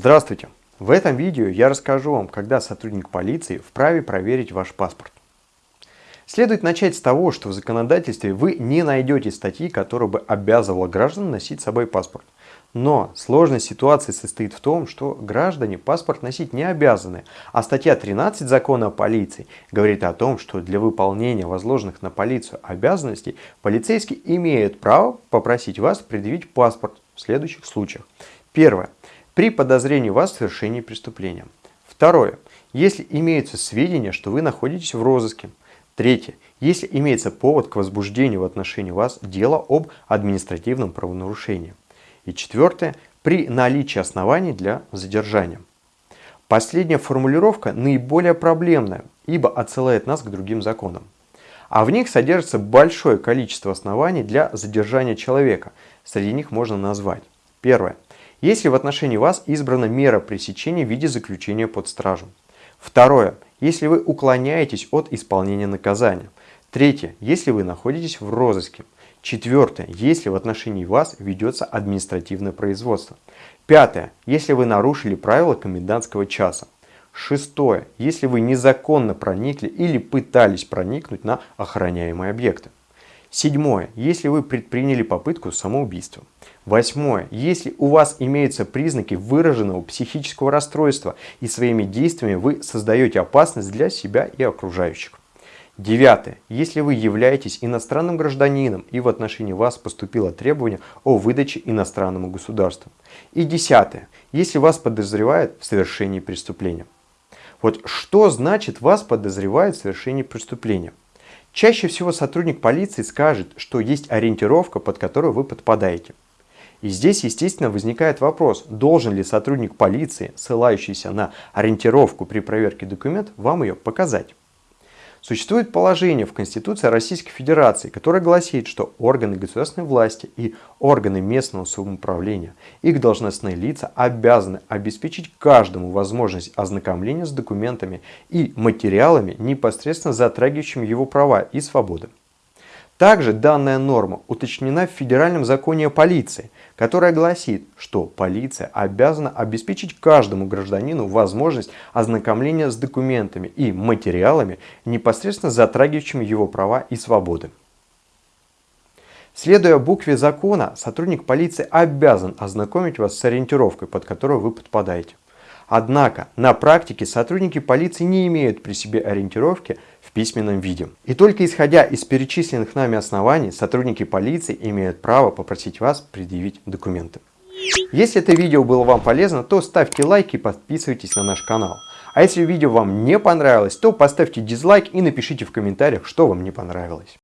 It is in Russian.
Здравствуйте! В этом видео я расскажу вам, когда сотрудник полиции вправе проверить ваш паспорт. Следует начать с того, что в законодательстве вы не найдете статьи, которая бы обязывала граждан носить с собой паспорт. Но сложность ситуации состоит в том, что граждане паспорт носить не обязаны, а статья 13 закона о полиции говорит о том, что для выполнения возложенных на полицию обязанностей полицейский имеет право попросить вас предъявить паспорт в следующих случаях. Первое при подозрении вас в совершении преступления. Второе. Если имеются сведения, что вы находитесь в розыске. Третье. Если имеется повод к возбуждению в отношении вас дела об административном правонарушении. И четвертое. При наличии оснований для задержания. Последняя формулировка наиболее проблемная, ибо отсылает нас к другим законам. А в них содержится большое количество оснований для задержания человека. Среди них можно назвать. Первое если в отношении вас избрана мера пресечения в виде заключения под стражу. Второе. Если вы уклоняетесь от исполнения наказания. Третье. Если вы находитесь в розыске. Четвертое. Если в отношении вас ведется административное производство. Пятое. Если вы нарушили правила комендантского часа. Шестое. Если вы незаконно проникли или пытались проникнуть на охраняемые объекты. Седьмое. Если вы предприняли попытку самоубийства. Восьмое. Если у вас имеются признаки выраженного психического расстройства и своими действиями вы создаете опасность для себя и окружающих. Девятое. Если вы являетесь иностранным гражданином и в отношении вас поступило требование о выдаче иностранному государству. И десятое. Если вас подозревают в совершении преступления. Вот что значит вас подозревают в совершении преступления? Чаще всего сотрудник полиции скажет, что есть ориентировка, под которую вы подпадаете. И здесь, естественно, возникает вопрос, должен ли сотрудник полиции, ссылающийся на ориентировку при проверке документов, вам ее показать. Существует положение в Конституции Российской Федерации, которое гласит, что органы государственной власти и органы местного самоуправления, их должностные лица обязаны обеспечить каждому возможность ознакомления с документами и материалами, непосредственно затрагивающими его права и свободы. Также данная норма уточнена в Федеральном законе о полиции, которая гласит, что полиция обязана обеспечить каждому гражданину возможность ознакомления с документами и материалами, непосредственно затрагивающими его права и свободы. Следуя букве закона, сотрудник полиции обязан ознакомить вас с ориентировкой, под которую вы подпадаете. Однако на практике сотрудники полиции не имеют при себе ориентировки в письменном виде. И только исходя из перечисленных нами оснований, сотрудники полиции имеют право попросить вас предъявить документы. Если это видео было вам полезно, то ставьте лайк и подписывайтесь на наш канал. А если видео вам не понравилось, то поставьте дизлайк и напишите в комментариях, что вам не понравилось.